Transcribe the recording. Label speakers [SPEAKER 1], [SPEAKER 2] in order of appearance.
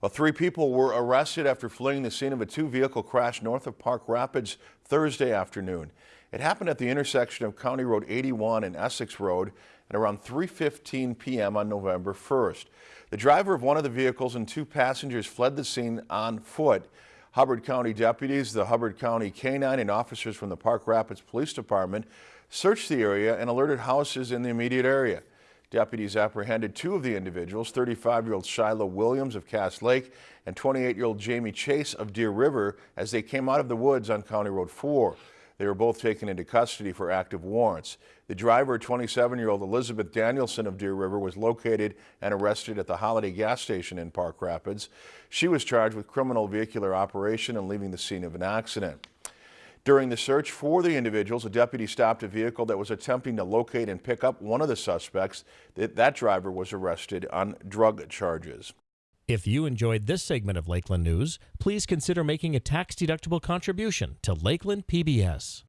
[SPEAKER 1] Well, three people were arrested after fleeing the scene of a two-vehicle crash north of Park Rapids Thursday afternoon. It happened at the intersection of County Road 81 and Essex Road at around 3.15 p.m. on November 1st. The driver of one of the vehicles and two passengers fled the scene on foot. Hubbard County deputies, the Hubbard County K-9 and officers from the Park Rapids Police Department searched the area and alerted houses in the immediate area. Deputies apprehended two of the individuals, 35-year-old Shiloh Williams of Cass Lake and 28-year-old Jamie Chase of Deer River as they came out of the woods on County Road 4. They were both taken into custody for active warrants. The driver, 27-year-old Elizabeth Danielson of Deer River, was located and arrested at the Holiday gas station in Park Rapids. She was charged with criminal vehicular operation and leaving the scene of an accident. During the search for the individuals, a deputy stopped a vehicle that was attempting to locate and pick up one of the suspects. That, that driver was arrested on drug charges.
[SPEAKER 2] If you enjoyed this segment of Lakeland News, please consider making a tax-deductible contribution to Lakeland PBS.